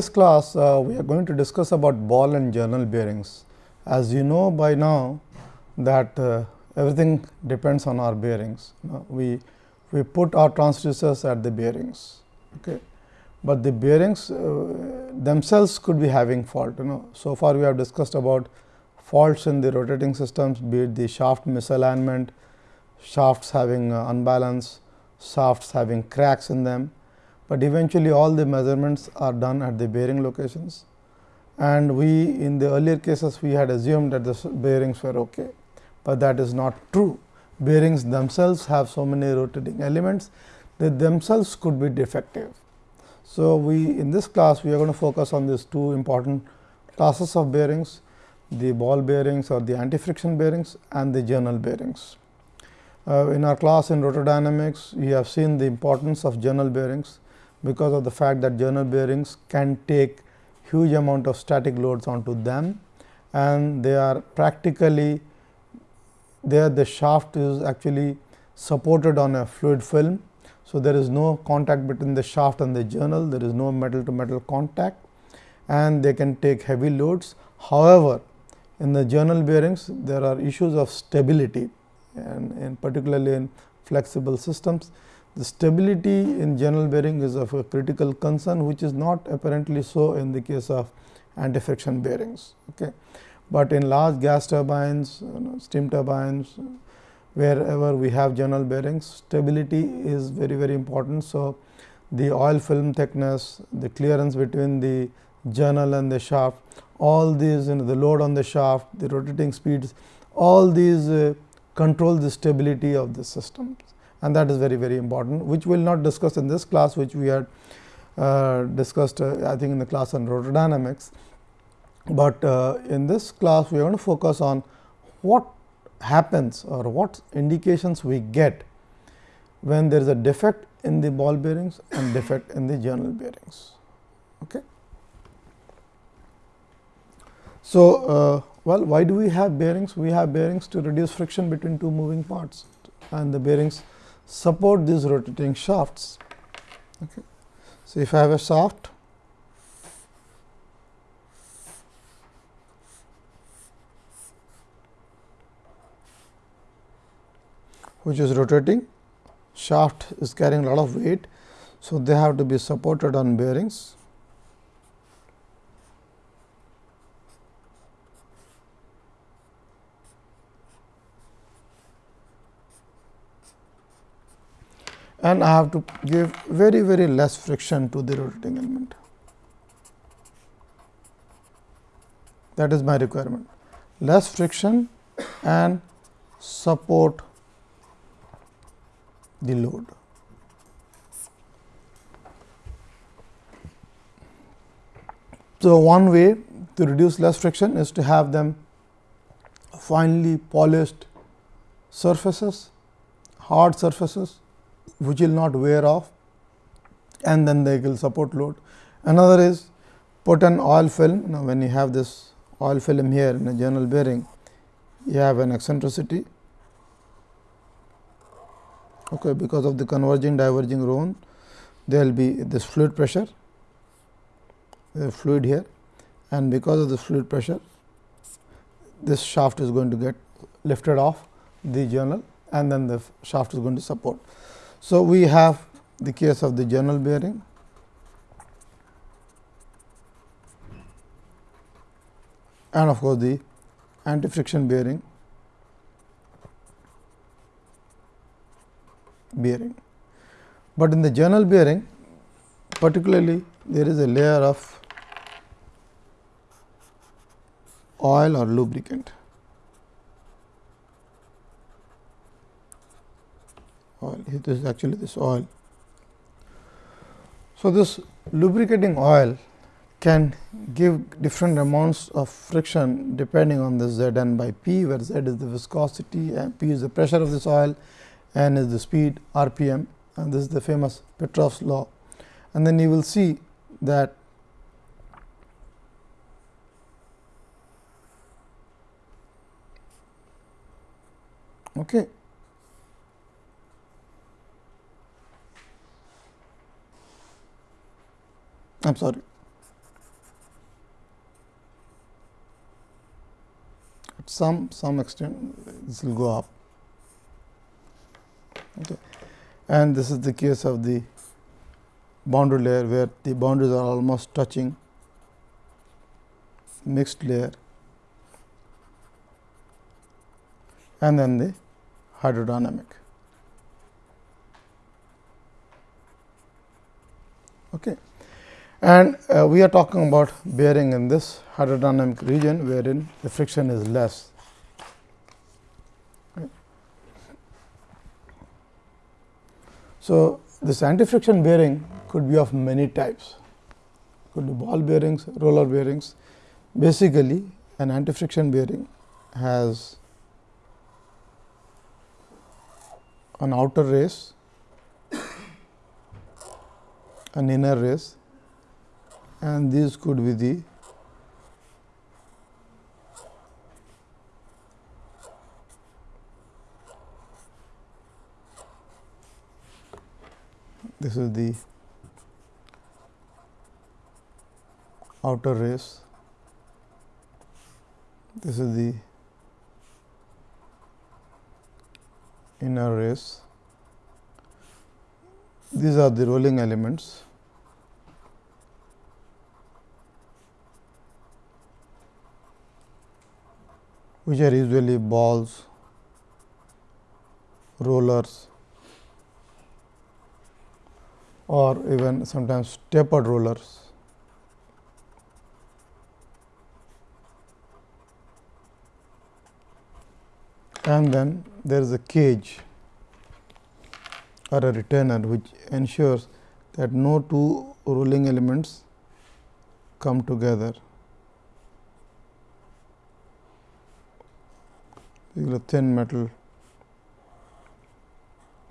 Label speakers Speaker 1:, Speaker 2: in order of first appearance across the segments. Speaker 1: this class, uh, we are going to discuss about ball and journal bearings. As you know by now that uh, everything depends on our bearings. Uh, we, we put our transducers at the bearings, okay. but the bearings uh, themselves could be having fault. You know. So far, we have discussed about faults in the rotating systems, be it the shaft misalignment, shafts having uh, unbalance, shafts having cracks in them but eventually all the measurements are done at the bearing locations and we in the earlier cases we had assumed that the bearings were okay, but that is not true. Bearings themselves have so many rotating elements they themselves could be defective. So, we in this class we are going to focus on these two important classes of bearings the ball bearings or the anti friction bearings and the journal bearings. Uh, in our class in rotor dynamics we have seen the importance of journal bearings because of the fact that journal bearings can take huge amount of static loads onto them and they are practically there the shaft is actually supported on a fluid film. So, there is no contact between the shaft and the journal, there is no metal to metal contact and they can take heavy loads. However, in the journal bearings there are issues of stability and, in particularly in flexible systems. The stability in journal bearing is of a critical concern which is not apparently so in the case of anti-friction bearings. Okay. But in large gas turbines, you know, steam turbines, wherever we have journal bearings, stability is very very important. So, the oil film thickness, the clearance between the journal and the shaft, all these you know, the load on the shaft, the rotating speeds, all these uh, control the stability of the system and that is very very important which we will not discuss in this class which we had uh, discussed uh, I think in the class on rotor dynamics. But uh, in this class we are going to focus on what happens or what indications we get when there is a defect in the ball bearings and defect in the journal bearings. Okay. So, uh, well why do we have bearings? We have bearings to reduce friction between two moving parts and the bearings support these rotating shafts. Okay. So, if I have a shaft which is rotating shaft is carrying a lot of weight. So, they have to be supported on bearings and I have to give very very less friction to the rotating element. That is my requirement less friction and support the load. So, one way to reduce less friction is to have them finely polished surfaces, hard surfaces which will not wear off and then they will support load. Another is put an oil film. Now, when you have this oil film here in a journal bearing, you have an eccentricity okay, because of the converging diverging zone, there will be this fluid pressure, the fluid here and because of this fluid pressure, this shaft is going to get lifted off the journal and then the shaft is going to support. So, we have the case of the journal bearing and of course, the anti friction bearing bearing. But in the journal bearing particularly there is a layer of oil or lubricant. oil this is actually this oil. So, this lubricating oil can give different amounts of friction depending on this Z n by P where Z is the viscosity and P is the pressure of this oil n is the speed rpm and this is the famous Petrov's law. And then you will see that okay I'm sorry. At some some extent this will go up. Okay. And this is the case of the boundary layer where the boundaries are almost touching mixed layer and then the hydrodynamic. Okay. And uh, we are talking about bearing in this hydrodynamic region wherein the friction is less. So, this anti-friction bearing could be of many types, could be ball bearings, roller bearings. Basically, an anti-friction bearing has an outer race, an inner race and this could be the this is the outer race, this is the inner race, these are the rolling elements. which are usually balls, rollers or even sometimes tapered rollers. And then there is a cage or a retainer which ensures that no two rolling elements come together. is a thin metal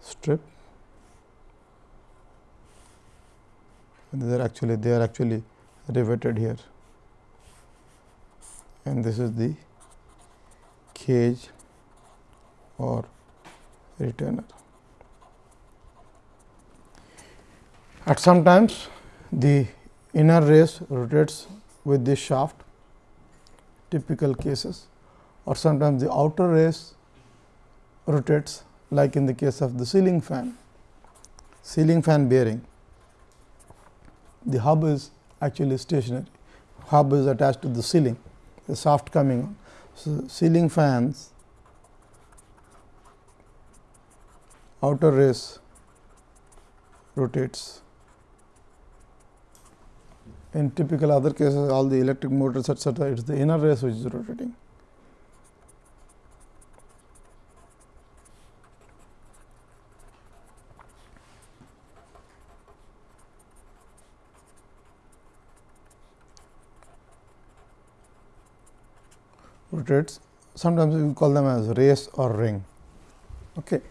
Speaker 1: strip and are actually they are actually riveted here and this is the cage or retainer. At some times the inner race rotates with the shaft typical cases or sometimes the outer race rotates like in the case of the ceiling fan, ceiling fan bearing. The hub is actually stationary, hub is attached to the ceiling, the shaft coming on. So, ceiling fans outer race rotates. In typical other cases all the electric motors etcetera, it is the inner race which is rotating. portraits sometimes we call them as race or ring. Okay.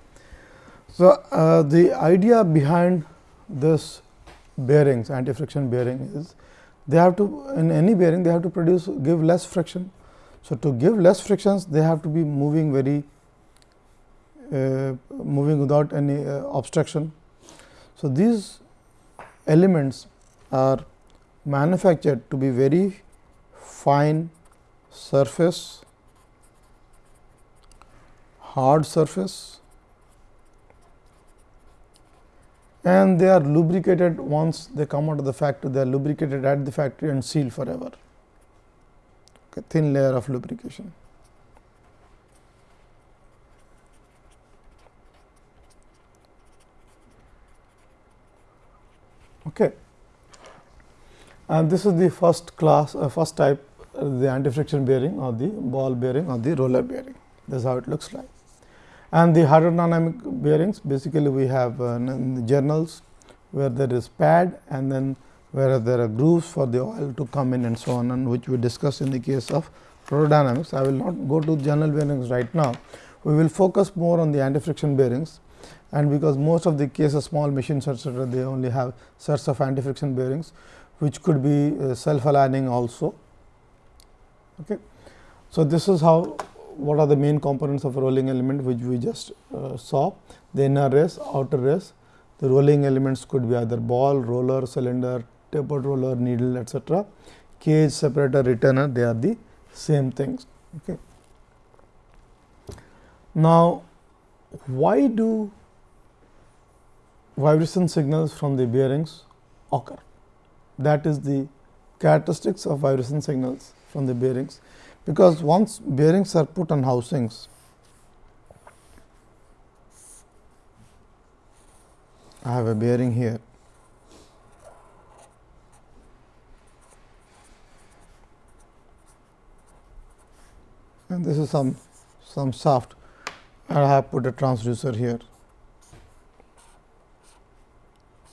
Speaker 1: So, uh, the idea behind this bearings anti friction bearing is they have to in any bearing they have to produce give less friction. So, to give less frictions they have to be moving very uh, moving without any uh, obstruction. So, these elements are manufactured to be very fine surface, hard surface and they are lubricated once they come out of the factory, they are lubricated at the factory and sealed forever, okay, thin layer of lubrication. Okay. And this is the first class, uh, first type the anti-friction bearing or the ball bearing or the roller bearing. That is how it looks like. And the hydrodynamic bearings basically we have uh, journals where there is pad and then where there are grooves for the oil to come in and so on and which we discussed in the case of hydrodynamics. I will not go to journal bearings right now. We will focus more on the anti-friction bearings and because most of the cases small machines etc., they only have sets of anti-friction bearings which could be uh, self-aligning also Okay. So, this is how what are the main components of a rolling element which we just uh, saw the inner race, outer race. The rolling elements could be either ball, roller, cylinder, tapered roller, needle etc. Cage, separator, retainer they are the same things. Okay. Now, why do vibration signals from the bearings occur? That is the characteristics of vibration signals from the bearings, because once bearings are put on housings, I have a bearing here. and this is some some shaft and I have put a transducer here.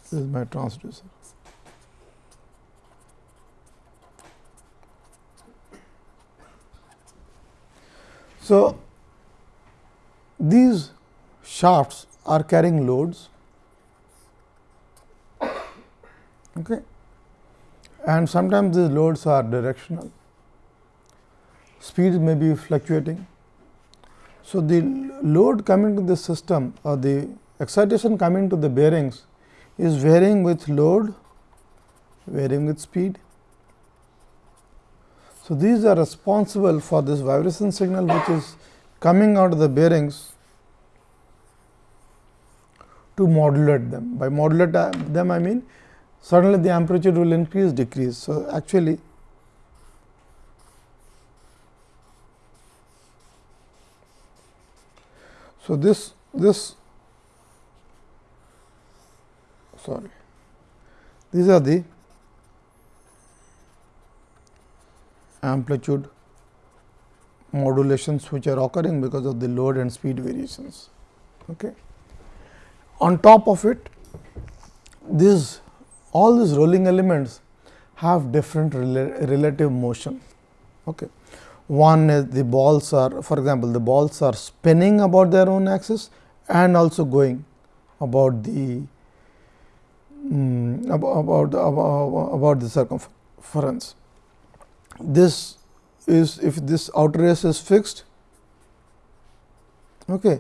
Speaker 1: This is my transducer. So, these shafts are carrying loads okay. and sometimes these loads are directional, speeds may be fluctuating. So, the load coming to the system or the excitation coming to the bearings is varying with load, varying with speed so, these are responsible for this vibration signal which is coming out of the bearings to modulate them. By modulate uh, them I mean suddenly the amplitude will increase decrease. So, actually So, this this sorry these are the amplitude modulations which are occurring because of the load and speed variations. Okay. On top of it, these all these rolling elements have different rela relative motion. Okay. One is the balls are for example, the balls are spinning about their own axis and also going about the um, mm, about, about, about, about the circumference this is if this outer race is fixed okay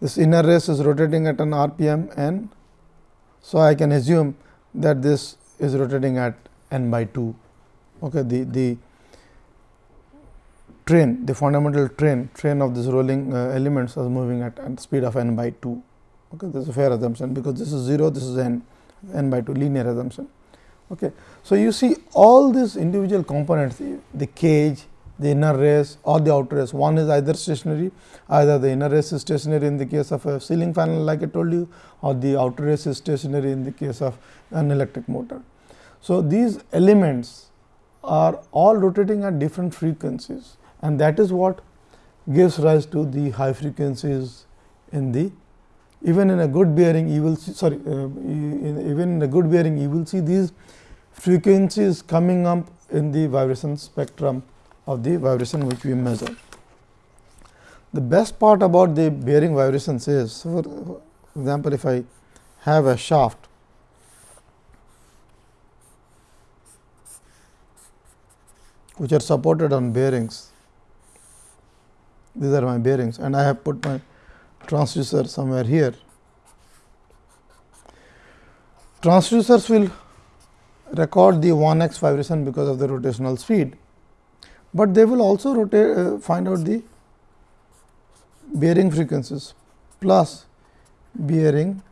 Speaker 1: this inner race is rotating at an rpm n so i can assume that this is rotating at n by 2 okay the the train the fundamental train train of this rolling uh, elements is moving at, at speed of n by 2 okay this is a fair assumption because this is 0 this is n n by 2 linear assumption Okay. So, you see all these individual components the cage, the inner race or the outer race. One is either stationary, either the inner race is stationary in the case of a ceiling fan like I told you or the outer race is stationary in the case of an electric motor. So, these elements are all rotating at different frequencies and that is what gives rise to the high frequencies in the even in a good bearing you will see sorry uh, in, even in a good bearing you will see these frequency is coming up in the vibration spectrum of the vibration which we measure. The best part about the bearing vibrations is for example, if I have a shaft which are supported on bearings, these are my bearings and I have put my transducer somewhere here. Transducers will record the 1x vibration because of the rotational speed, but they will also rotate uh, find out the bearing frequencies plus bearing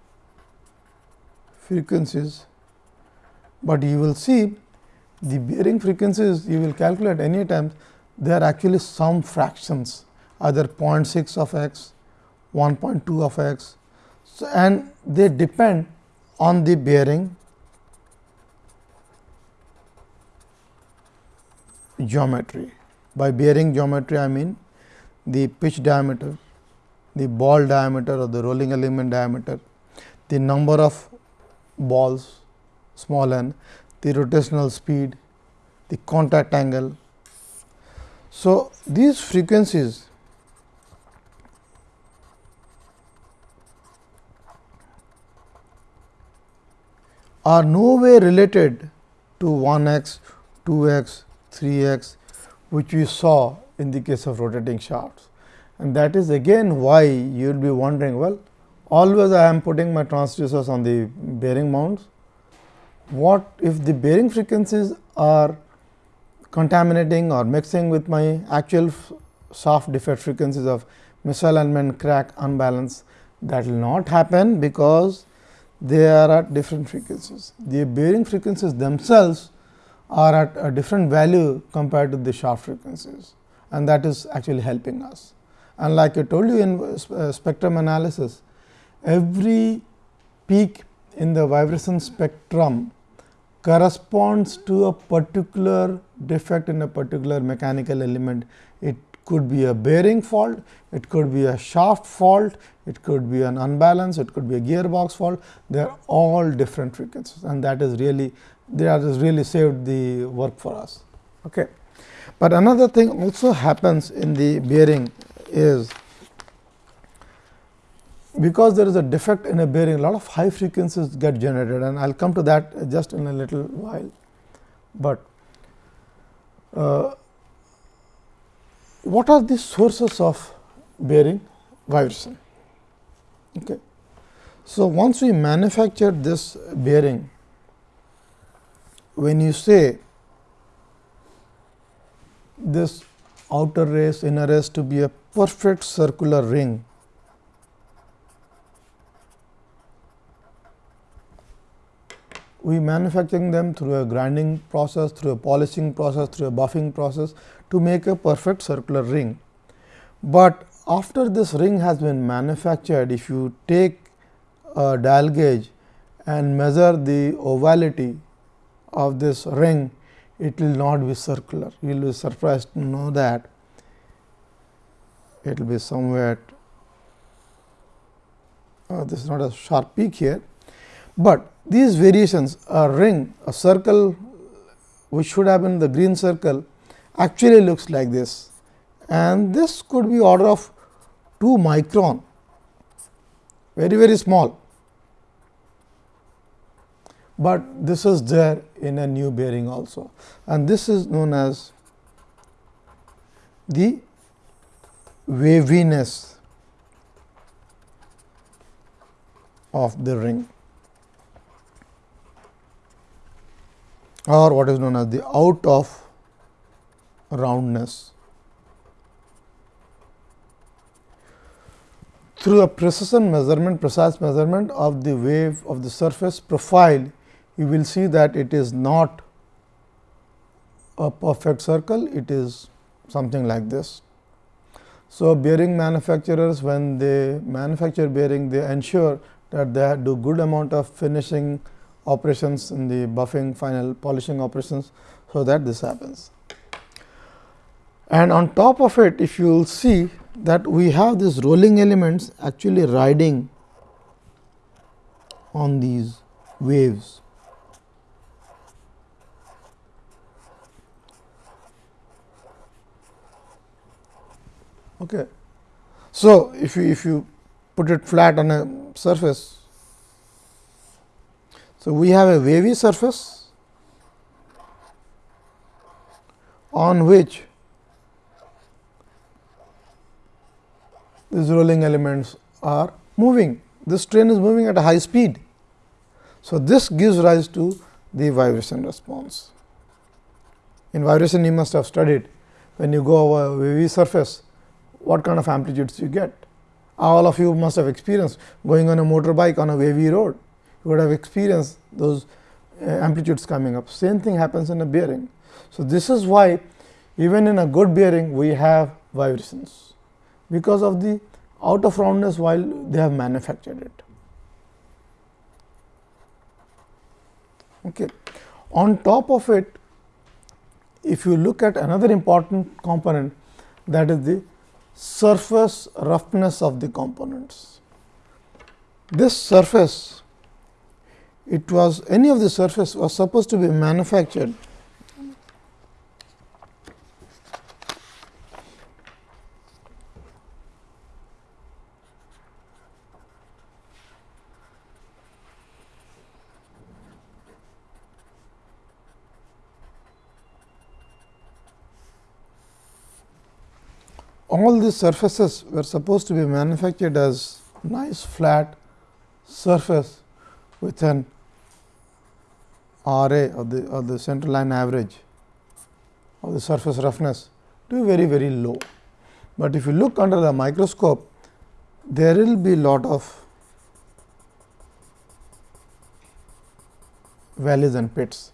Speaker 1: frequencies, but you will see the bearing frequencies you will calculate any time they are actually some fractions either 0.6 of x, 1.2 of x. So, and they depend on the bearing geometry. By bearing geometry, I mean the pitch diameter, the ball diameter or the rolling element diameter, the number of balls small n, the rotational speed, the contact angle. So, these frequencies are no way related to 1 x, 2 x, 3 x which we saw in the case of rotating shafts. And that is again why you will be wondering well always I am putting my transducers on the bearing mounts. What if the bearing frequencies are contaminating or mixing with my actual shaft defect frequencies of misalignment, crack, unbalance that will not happen because they are at different frequencies. The bearing frequencies themselves are at a different value compared to the shaft frequencies and that is actually helping us. And like I told you in uh, uh, spectrum analysis, every peak in the vibration spectrum corresponds to a particular defect in a particular mechanical element. It could be a bearing fault, it could be a shaft fault, it could be an unbalance, it could be a gearbox fault. They are all different frequencies and that is really they are really saved the work for us. Okay. But another thing also happens in the bearing is because there is a defect in a bearing, a lot of high frequencies get generated and I will come to that just in a little while. But uh, what are the sources of bearing vibration? Okay. So, once we manufacture this bearing, when you say this outer race inner race to be a perfect circular ring, we manufacturing them through a grinding process, through a polishing process, through a buffing process to make a perfect circular ring. But after this ring has been manufactured, if you take a dial gauge and measure the ovality of this ring, it will not be circular. You will be surprised to know that it will be somewhere. uh, this is not a sharp peak here, but these variations a ring a circle which should have been the green circle actually looks like this and this could be order of 2 micron very very small, but this is there in a new bearing also and this is known as the waviness of the ring or what is known as the out of roundness. Through a precision measurement, precise measurement of the wave of the surface profile, you will see that it is not a perfect circle, it is something like this. So, bearing manufacturers when they manufacture bearing they ensure that they do good amount of finishing operations in the buffing final polishing operations. So, that this happens. And on top of it if you will see that we have these rolling elements actually riding on these waves. Okay. So, if you if you put it flat on a surface, so we have a wavy surface on which these rolling elements are moving. This train is moving at a high speed. So, this gives rise to the vibration response. In vibration, you must have studied when you go over a wavy surface, what kind of amplitudes you get. All of you must have experienced going on a motorbike on a wavy road, you would have experienced those uh, amplitudes coming up. Same thing happens in a bearing. So, this is why even in a good bearing we have vibrations, because of the out of roundness while they have manufactured it. Okay. On top of it, if you look at another important component that is the surface roughness of the components. This surface, it was any of the surface was supposed to be manufactured all these surfaces were supposed to be manufactured as nice flat surface with an RA of the, of the center line average of the surface roughness to be very very low. But if you look under the microscope, there will be lot of valleys and pits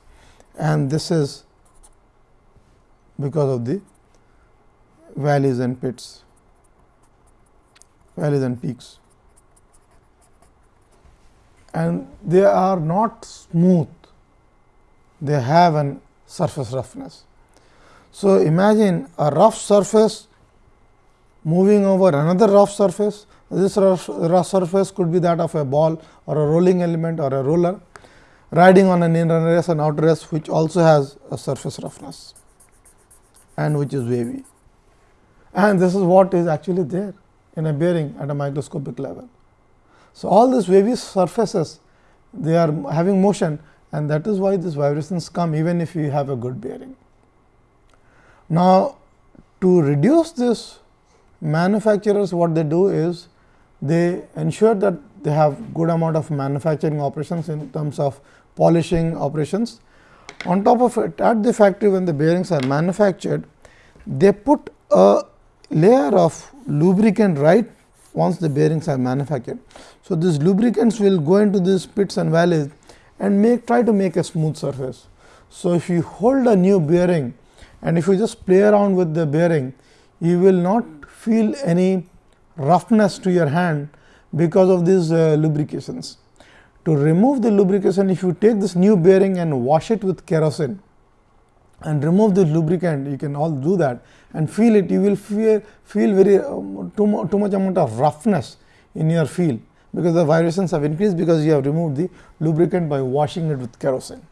Speaker 1: and this is because of the valleys and pits, valleys and peaks and they are not smooth, they have an surface roughness. So, imagine a rough surface moving over another rough surface, this rough, rough surface could be that of a ball or a rolling element or a roller riding on an inner race and outer race which also has a surface roughness and which is wavy and this is what is actually there in a bearing at a microscopic level. So, all these wavy surfaces they are having motion and that is why these vibrations come even if you have a good bearing. Now, to reduce this manufacturers what they do is they ensure that they have good amount of manufacturing operations in terms of polishing operations. On top of it at the factory when the bearings are manufactured they put a layer of lubricant right once the bearings are manufactured. So, these lubricants will go into these pits and valleys and make try to make a smooth surface. So, if you hold a new bearing and if you just play around with the bearing, you will not feel any roughness to your hand because of these uh, lubrications. To remove the lubrication, if you take this new bearing and wash it with kerosene and remove the lubricant, you can all do that and feel it you will feel, feel very um, too, too much amount of roughness in your feel because the vibrations have increased because you have removed the lubricant by washing it with kerosene.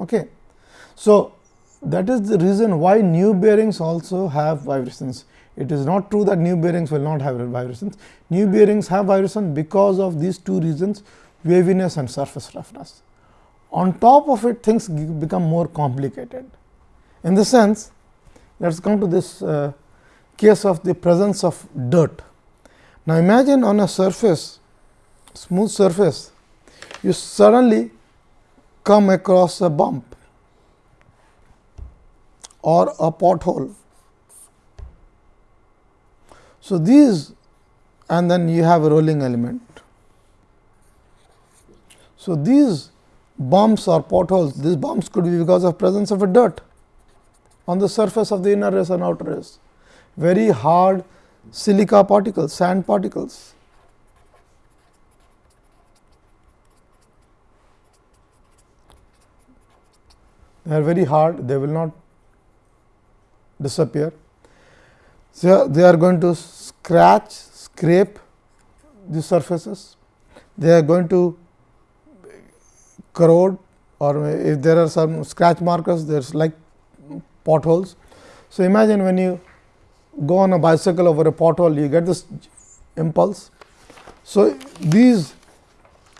Speaker 1: Okay. So, that is the reason why new bearings also have vibrations. It is not true that new bearings will not have vibrations. New bearings have vibrations because of these two reasons waviness and surface roughness. On top of it things become more complicated. In the sense let us come to this uh, case of the presence of dirt. Now, imagine on a surface, smooth surface, you suddenly come across a bump or a pothole. So, these and then you have a rolling element. So, these bumps or potholes, these bumps could be because of presence of a dirt on the surface of the inner race and outer race, very hard silica particles, sand particles. They are very hard, they will not disappear. So, they are going to scratch, scrape the surfaces, they are going to corrode or if there are some scratch markers, there is like potholes. So, imagine when you go on a bicycle over a pothole, you get this impulse. So, these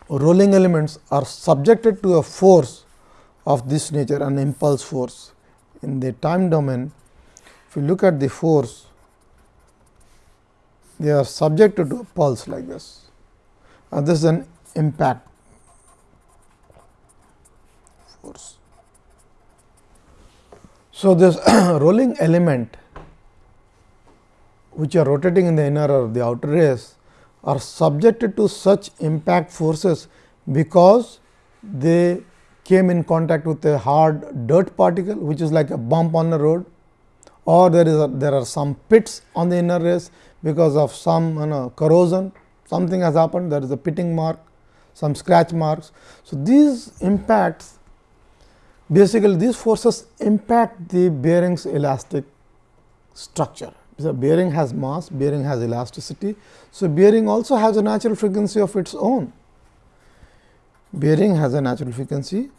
Speaker 1: rolling elements are subjected to a force of this nature, an impulse force. In the time domain, if you look at the force, they are subjected to a pulse like this, and this is an impact force. So, this rolling element which are rotating in the inner or the outer race are subjected to such impact forces, because they came in contact with a hard dirt particle which is like a bump on the road or there is a, there are some pits on the inner race because of some you know, corrosion something has happened there is a pitting mark some scratch marks. So, these impacts basically these forces impact the bearings elastic structure. The bearing has mass, bearing has elasticity. So, bearing also has a natural frequency of its own. Bearing has a natural frequency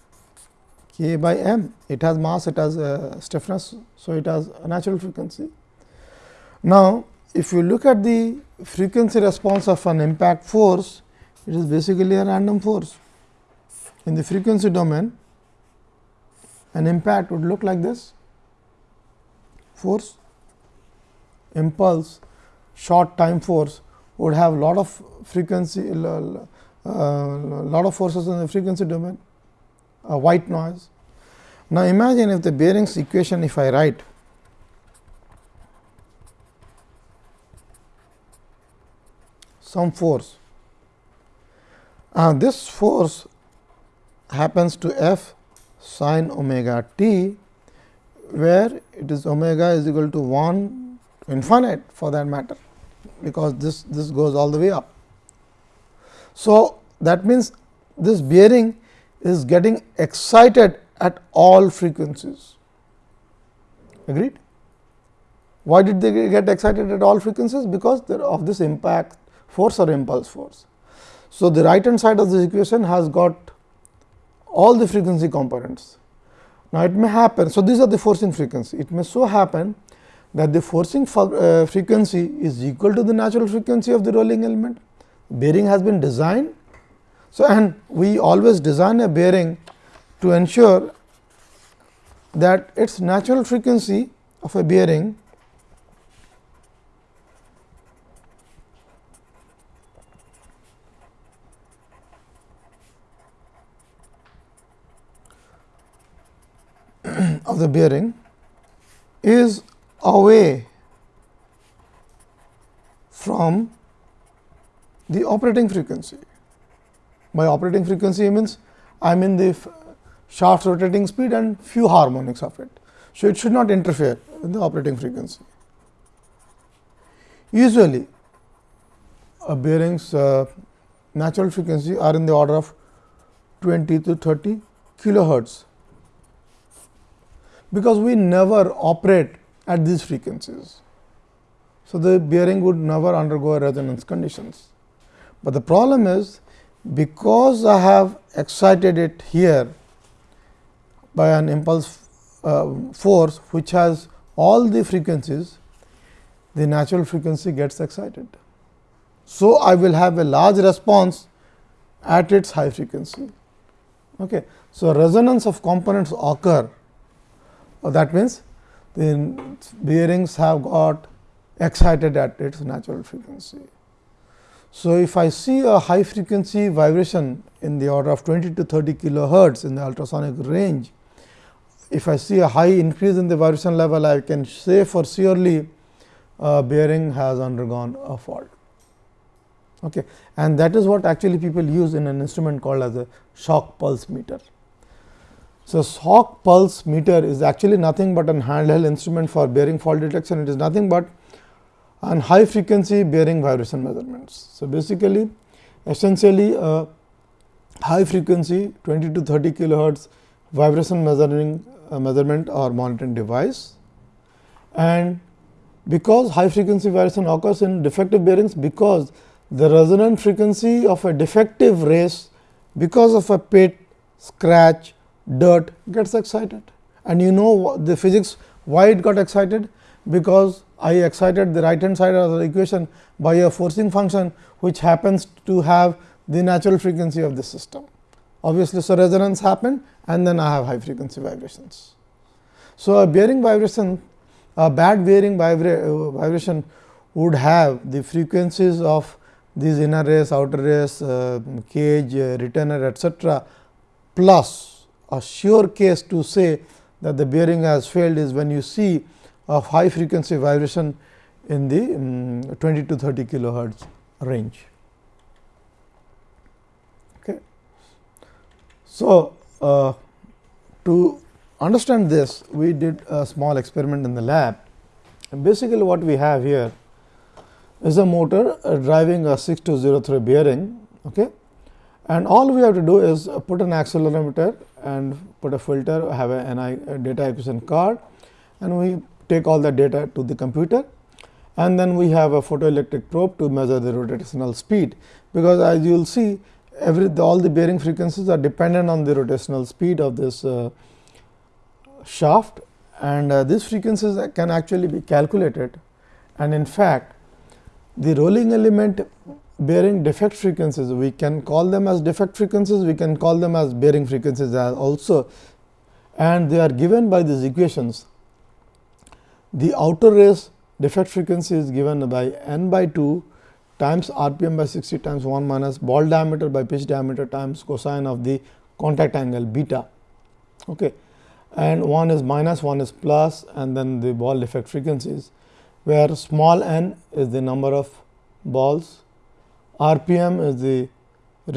Speaker 1: k by m. It has mass, it has a uh, stiffness. So, it has a natural frequency. Now, if you look at the frequency response of an impact force, it is basically a random force. In the frequency domain, an impact would look like this force impulse short time force would have lot of frequency uh, lot of forces in the frequency domain a white noise. Now, imagine if the bearings equation if I write some force uh, this force happens to F sine omega t, where it is omega is equal to 1 to infinite for that matter, because this, this goes all the way up. So, that means this bearing is getting excited at all frequencies. Agreed? Why did they get excited at all frequencies? Because of this impact force or impulse force. So, the right hand side of this equation has got all the frequency components. Now, it may happen. So, these are the forcing frequency. It may so happen that the forcing uh, frequency is equal to the natural frequency of the rolling element. Bearing has been designed. So, and we always design a bearing to ensure that its natural frequency of a bearing of the bearing is away from the operating frequency. By operating frequency means I mean the shaft rotating speed and few harmonics of it. So, it should not interfere with the operating frequency. Usually, a bearing's uh, natural frequency are in the order of 20 to 30 kilohertz because we never operate at these frequencies. So, the bearing would never undergo resonance conditions, but the problem is because I have excited it here by an impulse uh, force which has all the frequencies, the natural frequency gets excited. So, I will have a large response at its high frequency. Okay. So, resonance of components occur so, oh, that means, the bearings have got excited at its natural frequency. So, if I see a high frequency vibration in the order of 20 to 30 kilohertz in the ultrasonic range, if I see a high increase in the vibration level, I can say for surely uh, bearing has undergone a fault. Okay. And that is what actually people use in an instrument called as a shock pulse meter. So, shock pulse meter is actually nothing but an handheld instrument for bearing fault detection. It is nothing but an high frequency bearing vibration measurements. So, basically essentially a high frequency 20 to 30 kilohertz vibration measuring uh, measurement or monitoring device. And because high frequency vibration occurs in defective bearings because the resonant frequency of a defective race because of a pit, scratch dirt gets excited and you know the physics why it got excited because I excited the right hand side of the equation by a forcing function which happens to have the natural frequency of the system. Obviously, so resonance happened and then I have high frequency vibrations. So, a bearing vibration a bad bearing vibra uh, vibration would have the frequencies of these inner race, outer race, uh, cage, uh, retainer etcetera plus a sure case to say that the bearing has failed is when you see a high frequency vibration in the um, 20 to 30 kilohertz range. Okay. So, uh, to understand this we did a small experiment in the lab and basically what we have here is a motor uh, driving a 6203 bearing okay. and all we have to do is put an accelerometer and put a filter have a, data acquisition card and we take all the data to the computer and then we have a photoelectric probe to measure the rotational speed because as you will see every the, all the bearing frequencies are dependent on the rotational speed of this uh, shaft and uh, these frequencies can actually be calculated and in fact the rolling element bearing defect frequencies. We can call them as defect frequencies, we can call them as bearing frequencies as also and they are given by these equations. The outer race defect frequency is given by n by 2 times rpm by 60 times 1 minus ball diameter by pitch diameter times cosine of the contact angle beta. Okay. And one is minus, one is plus and then the ball defect frequencies, where small n is the number of balls rpm is the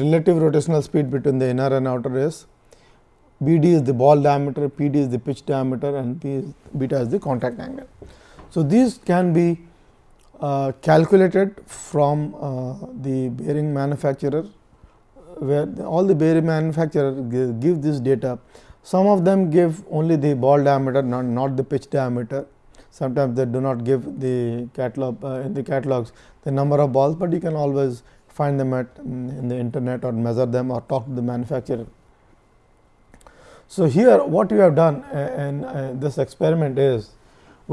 Speaker 1: relative rotational speed between the inner and outer race, bd is the ball diameter, pd is the pitch diameter and p is beta is the contact angle. So, these can be uh, calculated from uh, the bearing manufacturer where the, all the bearing manufacturer give, give, this data. Some of them give only the ball diameter not, not the pitch diameter. Sometimes they do not give the catalog uh, in the catalogs the number of balls, but you can always find them at mm, in the internet or measure them or talk to the manufacturer. So, here what we have done uh, in uh, this experiment is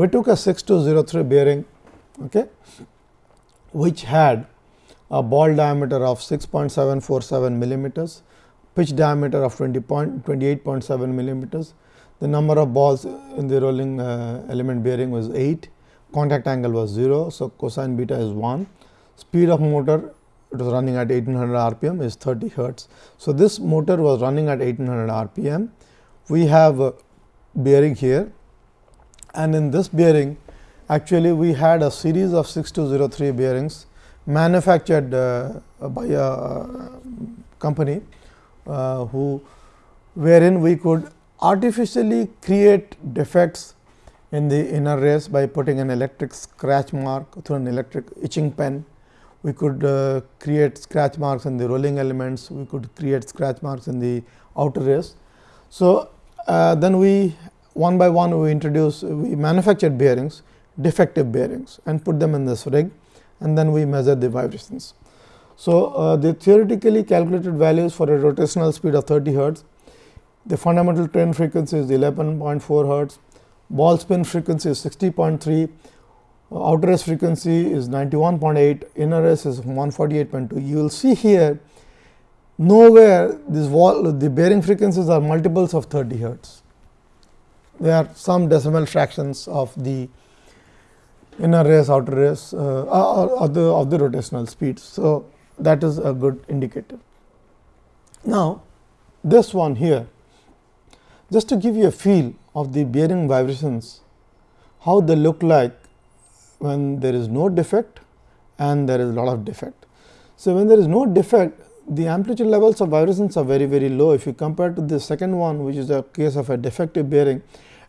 Speaker 1: we took a 6203 bearing okay, which had a ball diameter of 6.747 millimeters, pitch diameter of 20 point, 28.7 millimeters. The number of balls in the rolling uh, element bearing was 8, contact angle was 0. So, cosine beta is 1, speed of motor it was running at 1800 rpm is 30 hertz. So, this motor was running at 1800 rpm. We have a bearing here and in this bearing actually we had a series of 6203 bearings manufactured uh, by a uh, company uh, who wherein we could artificially create defects in the inner race by putting an electric scratch mark through an electric etching pen we could uh, create scratch marks in the rolling elements, we could create scratch marks in the outer race. So, uh, then we one by one we introduce we manufactured bearings defective bearings and put them in this rig and then we measure the vibrations. So, uh, the theoretically calculated values for a rotational speed of 30 hertz, the fundamental train frequency is 11.4 hertz, ball spin frequency is 60.3 outer race frequency is 91.8, inner race is 148.2. You will see here nowhere this wall the bearing frequencies are multiples of 30 hertz. There are some decimal fractions of the inner race, outer race uh, uh, of, the, of the rotational speeds. So, that is a good indicator. Now, this one here just to give you a feel of the bearing vibrations, how they look like when there is no defect and there is a lot of defect. So, when there is no defect the amplitude levels of vibrations are very very low if you compare to the second one which is a case of a defective bearing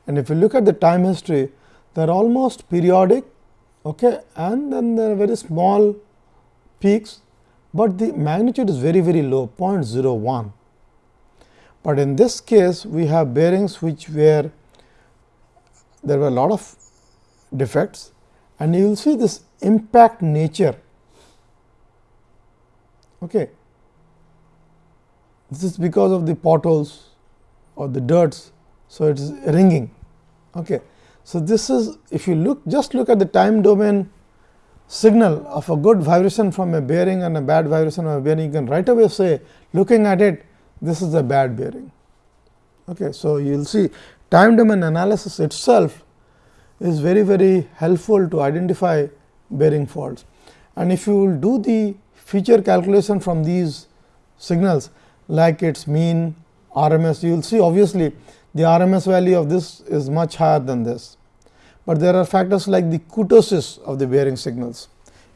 Speaker 1: and if you look at the time history they are almost periodic okay, and then there are very small peaks, but the magnitude is very very low 0.01. But in this case we have bearings which were there were a lot of defects and you will see this impact nature. Okay. This is because of the potholes or the dirts. So, it is ringing. Okay. So, this is if you look just look at the time domain signal of a good vibration from a bearing and a bad vibration of a bearing, you can right away say looking at it this is a bad bearing. Okay. So, you will see time domain analysis itself is very very helpful to identify bearing faults. And if you do the feature calculation from these signals like its mean RMS, you will see obviously the RMS value of this is much higher than this, but there are factors like the kurtosis of the bearing signals.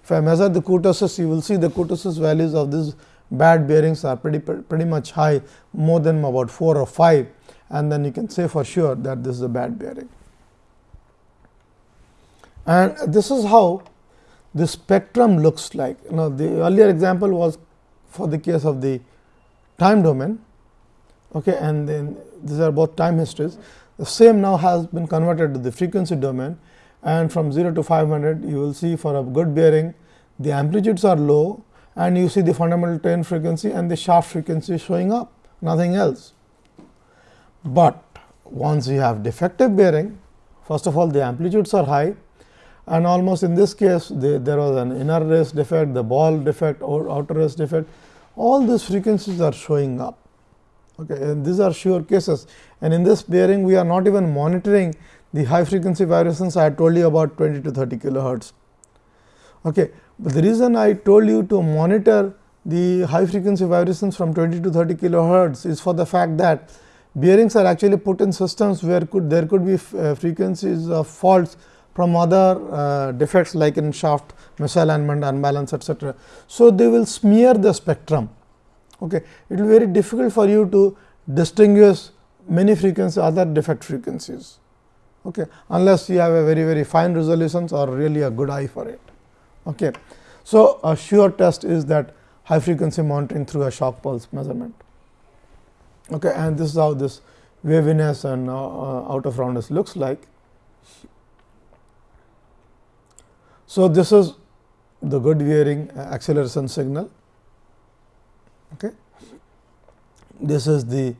Speaker 1: If I measure the kurtosis, you will see the kurtosis values of these bad bearings are pretty pretty much high more than about 4 or 5 and then you can say for sure that this is a bad bearing and this is how the spectrum looks like. now, the earlier example was for the case of the time domain okay, and then these are both time histories. The same now has been converted to the frequency domain and from 0 to 500 you will see for a good bearing the amplitudes are low and you see the fundamental train frequency and the shaft frequency showing up nothing else. But once you have defective bearing first of all the amplitudes are high and almost in this case there was an inner race defect, the ball defect or outer race defect all these frequencies are showing up. Okay, and these are sure cases and in this bearing we are not even monitoring the high frequency vibrations. I told you about 20 to 30 kilohertz. Okay, but the reason I told you to monitor the high frequency vibrations from 20 to 30 kilohertz is for the fact that bearings are actually put in systems where could there could be uh, frequencies of faults from other uh, defects like in shaft misalignment, unbalance etc. So, they will smear the spectrum. Okay. It will be very difficult for you to distinguish many frequencies other defect frequencies okay, unless you have a very very fine resolutions or really a good eye for it. Okay. So, a sure test is that high frequency monitoring through a shock pulse measurement okay, and this is how this waviness and uh, uh, out of roundness looks like. So, this is the good bearing acceleration signal. Okay. This is the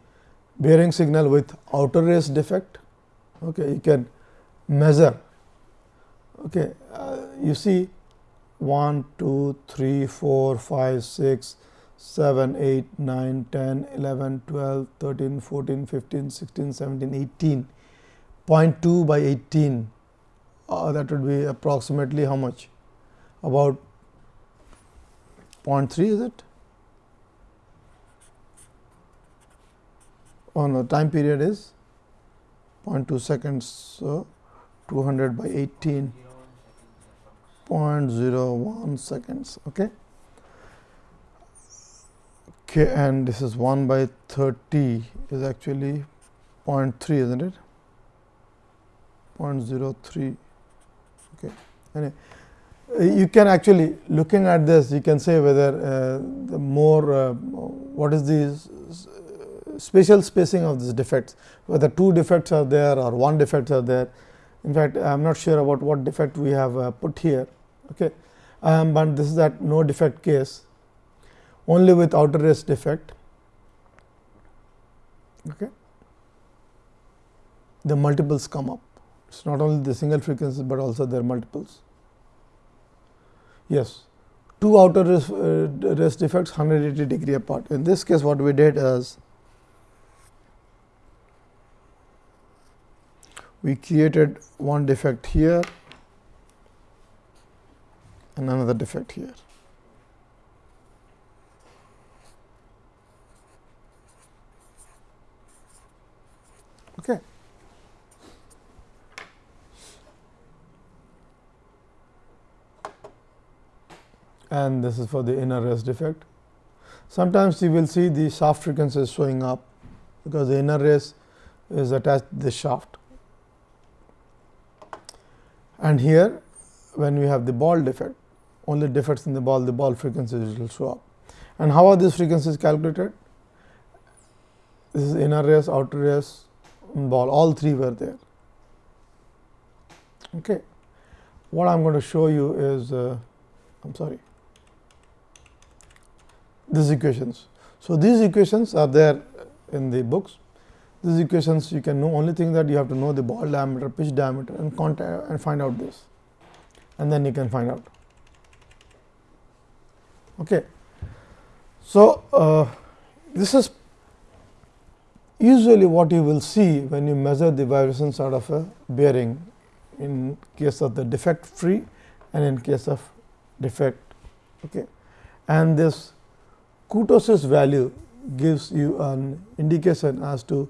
Speaker 1: bearing signal with outer race defect. Okay. You can measure. Okay. Uh, you see 1, 2, 3, 4, 5, 6, 7, 8, 9, 10, 11, 12, 13, 14, 15, 16, 17, 18, 0.2 by 18 uh, that would be approximately how much about 0.3 is it on oh, no, time period is 0.2 seconds so 200 by 18 0.01 seconds okay okay and this is 1 by 30 is actually 0.3 isn't it 0.03 Okay. And uh, you can actually looking at this you can say whether uh, the more uh, what is the spatial spacing of these defects whether two defects are there or one defect are there in fact i am not sure about what defect we have uh, put here okay um, but this is that no defect case only with outer race defect okay the multiples come up it is not only the single frequencies, but also their multiples. Yes, two outer uh, rest, uh, rest defects 180 degree apart. In this case, what we did is we created one defect here and another defect here. Okay. and this is for the inner race defect. Sometimes you will see the shaft frequency showing up, because the inner race is attached to the shaft. And here when we have the ball defect, only defects in the ball, the ball frequencies will show up. And how are these frequencies calculated? This is inner race, outer race, ball, all three were there. Okay. What I am going to show you is, uh, I am sorry, these equations. So, these equations are there in the books. These equations you can know only thing that you have to know the ball diameter, pitch diameter and contact and find out this and then you can find out. Okay. So, uh, this is usually what you will see when you measure the vibrations out of a bearing in case of the defect free and in case of defect. Okay. And this kurtosis value gives you an indication as to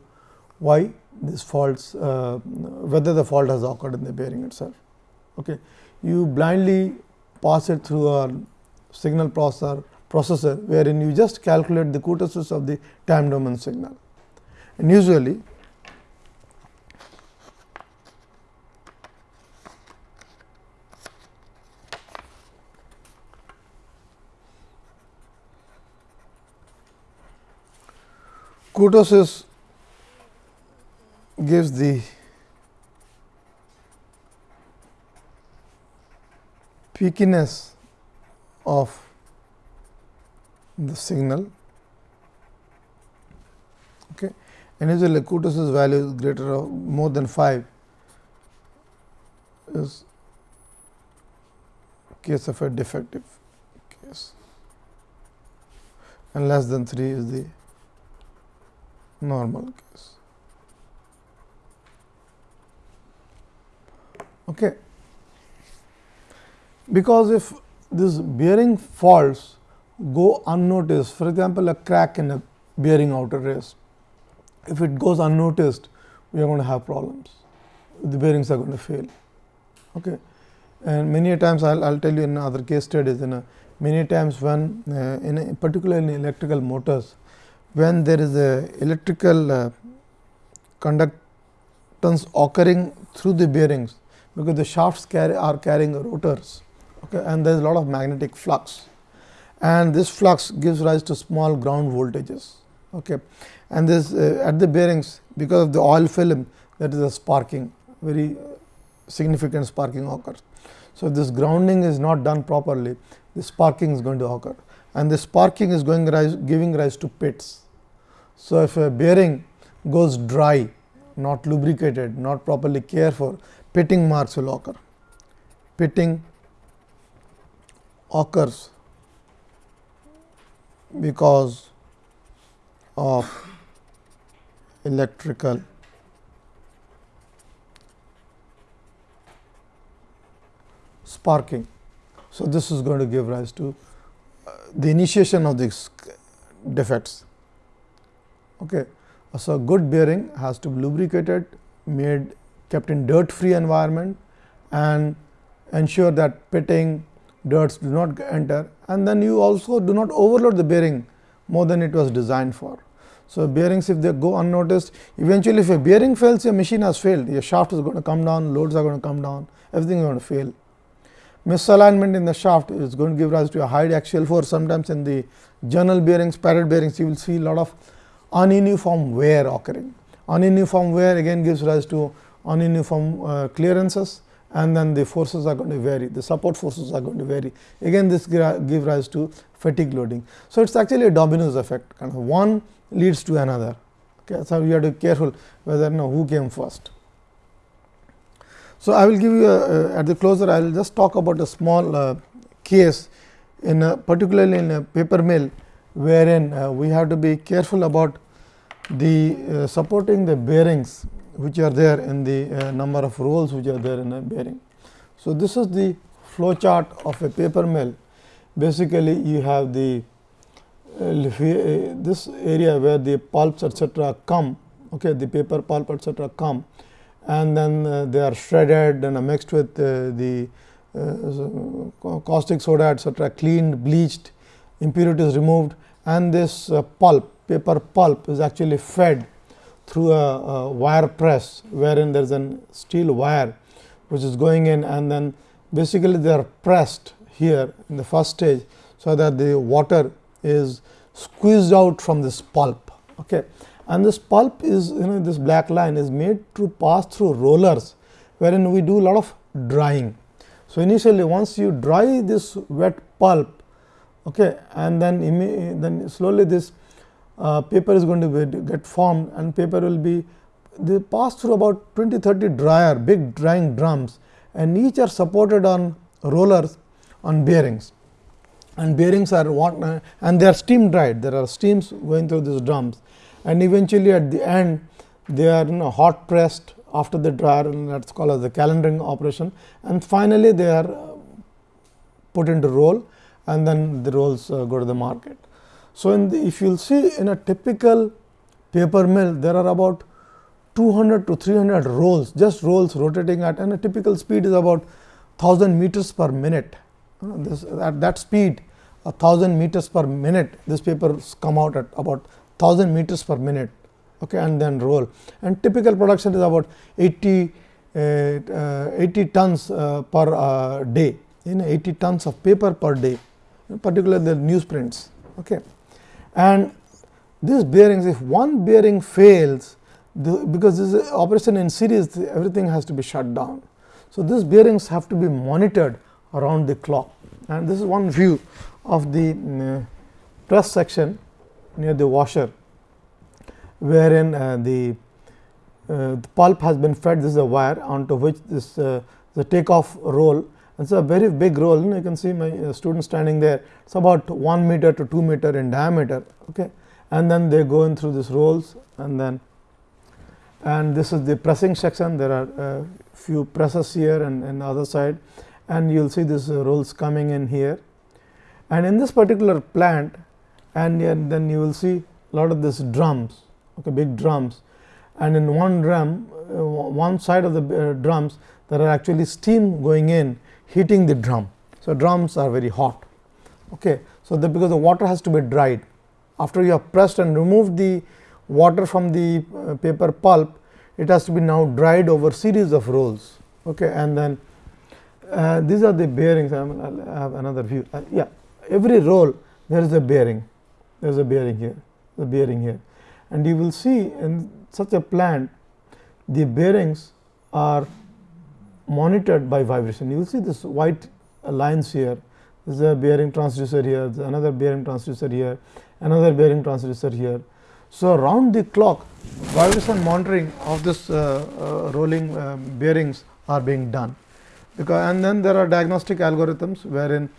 Speaker 1: why this faults uh, whether the fault has occurred in the bearing itself. Okay. You blindly pass it through a signal processor processor wherein you just calculate the kurtosis of the time domain signal and usually kurtosis gives the peakiness of the signal okay. and usually kurtosis value is greater or more than 5 is case of a defective case and less than 3 is the normal case. Okay. Because if this bearing faults go unnoticed, for example, a crack in a bearing outer race, if it goes unnoticed, we are going to have problems, the bearings are going to fail. Okay. And many times I will tell you in other case studies in a, many times when uh, in a, in electrical motors when there is a electrical uh, conductance occurring through the bearings because the shafts carry are carrying rotors okay, and there is a lot of magnetic flux and this flux gives rise to small ground voltages. Okay. And this uh, at the bearings because of the oil film that is a sparking very significant sparking occurs. So, if this grounding is not done properly the sparking is going to occur and the sparking is going rise, giving rise to pits. So, if a bearing goes dry, not lubricated, not properly cared for, pitting marks will occur. Pitting occurs because of electrical sparking. So, this is going to give rise to the initiation of these defects. Okay. So, good bearing has to be lubricated, made kept in dirt free environment and ensure that pitting dirts do not enter and then you also do not overload the bearing more than it was designed for. So, bearings if they go unnoticed eventually if a bearing fails your machine has failed your shaft is going to come down loads are going to come down everything is going to fail misalignment in the shaft is going to give rise to a high axial force. Sometimes in the journal bearings, parrot bearings, you will see lot of ununiform wear occurring. Ununiform wear again gives rise to ununiform uh, clearances and then the forces are going to vary, the support forces are going to vary. Again this give rise to fatigue loading. So, it is actually a dominoes effect kind of one leads to another. Okay. So, you have to be careful whether you know who came first. So, I will give you a, at the closer I will just talk about a small uh, case in a, particularly in a paper mill wherein uh, we have to be careful about the uh, supporting the bearings which are there in the uh, number of rolls which are there in a bearing. So, this is the flow chart of a paper mill basically you have the uh, uh, this area where the pulps etc., come okay the paper pulp etc., come and then uh, they are shredded and mixed with uh, the uh, caustic soda etc., cleaned, bleached, impurities removed and this pulp paper pulp is actually fed through a, a wire press wherein there is a steel wire which is going in and then basically they are pressed here in the first stage. So, that the water is squeezed out from this pulp. Okay and this pulp is you know this black line is made to pass through rollers wherein we do a lot of drying. So, initially once you dry this wet pulp okay, and then then slowly this uh, paper is going to be, get formed and paper will be they pass through about 20 30 dryer big drying drums and each are supported on rollers on bearings and bearings are what uh, and they are steam dried there are steams going through these drums and eventually at the end they are you know, hot pressed after the dryer that is called as the calendering operation and finally, they are uh, put into roll and then the rolls uh, go to the market. So, in the, if you will see in a typical paper mill there are about 200 to 300 rolls just rolls rotating at and a typical speed is about 1000 meters per minute. This, at that speed 1000 meters per minute this paper come out at about 1000 meters per minute okay, and then roll. And typical production is about 80, uh, uh 80 tons uh, per uh, day, in 80 tons of paper per day, particularly the newsprints. Okay. And these bearings, if one bearing fails, the, because this is operation in series, everything has to be shut down. So, these bearings have to be monitored around the clock and this is one view of the uh, press section near the washer wherein uh, the, uh, the, pulp has been fed this is a wire onto which this uh, the takeoff roll and so a very big roll you, you can see my uh, student standing there it's about 1 meter to 2 meter in diameter okay and then they go in through these rolls and then and this is the pressing section there are uh, few presses here and, and other side and you will see these uh, rolls coming in here and in this particular plant and then you will see lot of these drums okay big drums and in one drum uh, one side of the uh, drums there are actually steam going in heating the drum. So, drums are very hot. Okay. So, the because the water has to be dried after you have pressed and removed the water from the uh, paper pulp it has to be now dried over series of rolls okay. and then uh, these are the bearings I, mean, I have another view uh, yeah every roll there is a bearing there is a bearing here, the bearing here. And you will see in such a plant, the bearings are monitored by vibration. You will see this white lines here, this is a bearing transducer here, another bearing transducer here, another bearing transducer here. So, around the clock vibration monitoring of this uh, uh, rolling uh, bearings are being done because and then there are diagnostic algorithms wherein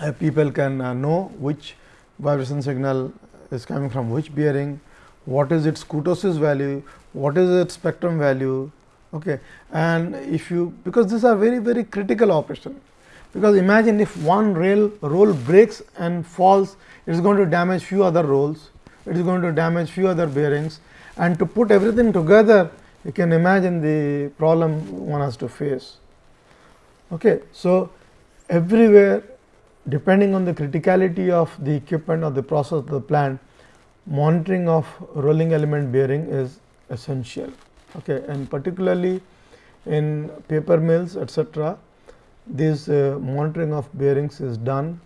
Speaker 1: uh, people can uh, know which vibration signal is coming from which bearing, what is its kurtosis value, what is its spectrum value. Okay. And if you because these are very very critical operation, because imagine if one rail roll breaks and falls, it is going to damage few other rolls, it is going to damage few other bearings and to put everything together, you can imagine the problem one has to face. Okay. So, everywhere depending on the criticality of the equipment or the process of the plant, monitoring of rolling element bearing is essential. Okay. And particularly in paper mills etc., this uh, monitoring of bearings is done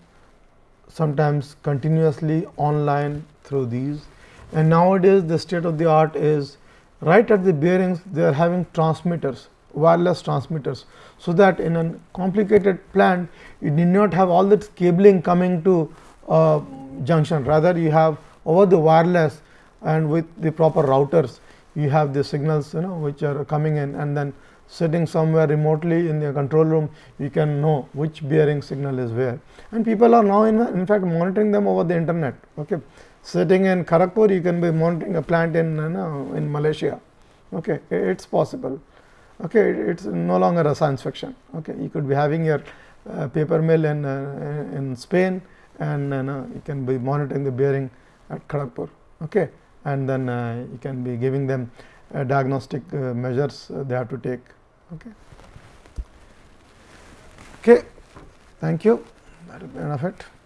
Speaker 1: sometimes continuously online through these. And nowadays, the state of the art is right at the bearings they are having transmitters wireless transmitters. So, that in a complicated plant you need not have all this cabling coming to a junction rather you have over the wireless and with the proper routers you have the signals you know which are coming in and then sitting somewhere remotely in the control room you can know which bearing signal is where and people are now in, in fact monitoring them over the internet okay sitting in Kharagpur you can be monitoring a plant in you know, in Malaysia okay it's possible okay it is no longer a science fiction okay you could be having your uh, paper mill in uh, in spain and uh, you can be monitoring the bearing at kharagpur okay and then uh, you can be giving them uh, diagnostic measures they have to take okay okay thank you that will be enough it